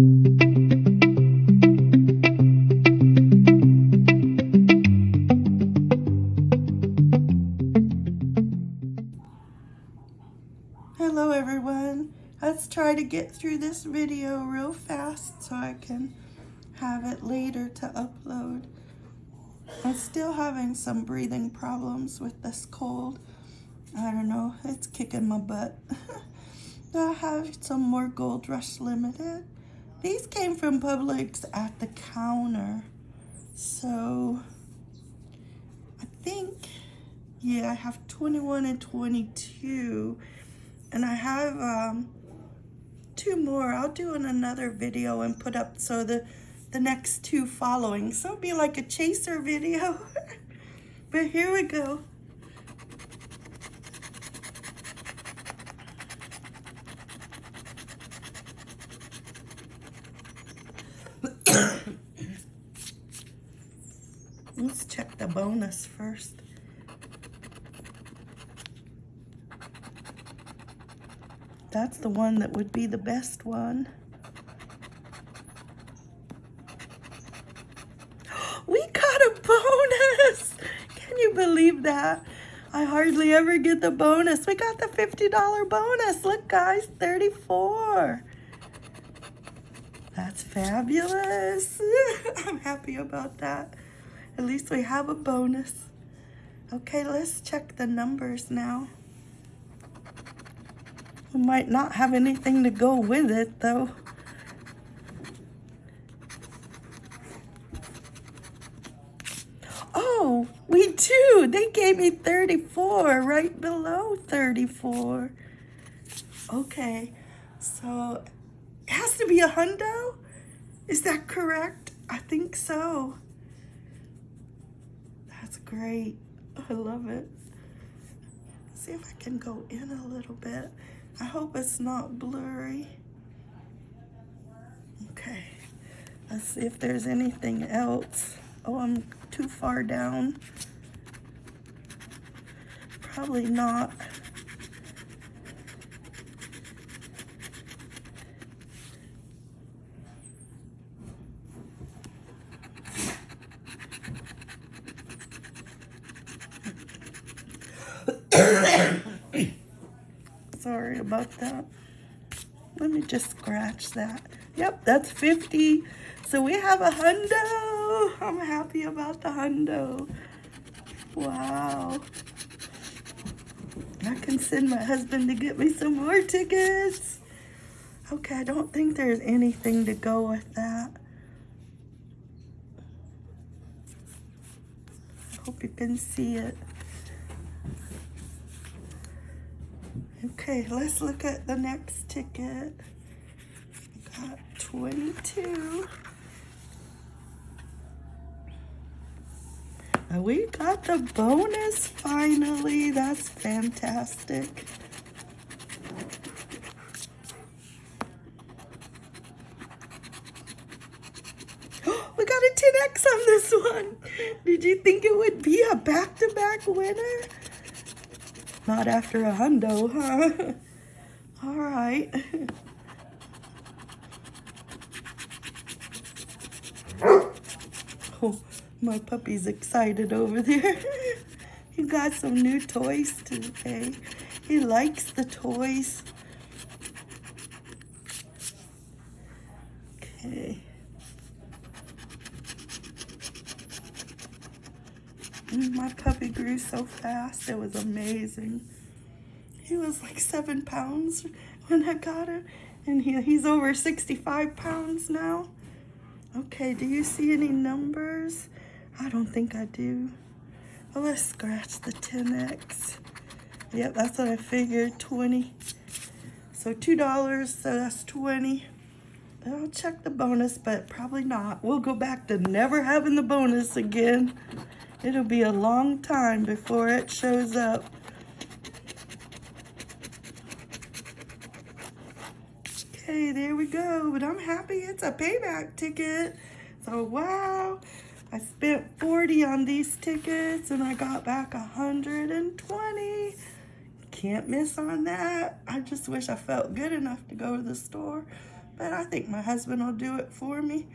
Hello everyone. Let's try to get through this video real fast so I can have it later to upload. I'm still having some breathing problems with this cold. I don't know, it's kicking my butt. I have some more Gold Rush Limited. These came from Publix at the counter. So, I think, yeah, I have 21 and 22. And I have um, two more. I'll do in another video and put up so the, the next two following. So it'll be like a chaser video. but here we go. Let's check the bonus first. That's the one that would be the best one. We got a bonus! Can you believe that? I hardly ever get the bonus. We got the $50 bonus. Look, guys, 34. That's fabulous. I'm happy about that. At least we have a bonus. Okay, let's check the numbers now. We might not have anything to go with it, though. Oh, we do. They gave me 34 right below 34. Okay, so to be a hundo? Is that correct? I think so. That's great. I love it. see if I can go in a little bit. I hope it's not blurry. Okay. Let's see if there's anything else. Oh, I'm too far down. Probably not. Sorry about that. Let me just scratch that. Yep, that's 50. So we have a hundo. I'm happy about the hundo. Wow. I can send my husband to get me some more tickets. Okay, I don't think there's anything to go with that. I hope you can see it. Okay, let's look at the next ticket. We got 22. And we got the bonus finally. That's fantastic. we got a 10X on this one. Did you think it would be a back-to-back -back winner? Not after a hundo, huh? All right. oh, my puppy's excited over there. he got some new toys today. He likes the toys. Okay. Mm, my puppy grew so fast. It was amazing. He was like seven pounds when I got him. And he, he's over 65 pounds now. Okay, do you see any numbers? I don't think I do. Well, let's scratch the 10X. Yep, that's what I figured, 20. So $2, so that's 20. I'll check the bonus, but probably not. We'll go back to never having the bonus again. It'll be a long time before it shows up. Okay, there we go. But I'm happy it's a payback ticket. So, wow. I spent 40 on these tickets and I got back 120. Can't miss on that. I just wish I felt good enough to go to the store. But I think my husband will do it for me.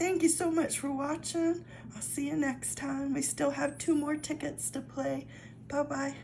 Thank you so much for watching. I'll see you next time. We still have two more tickets to play. Bye-bye.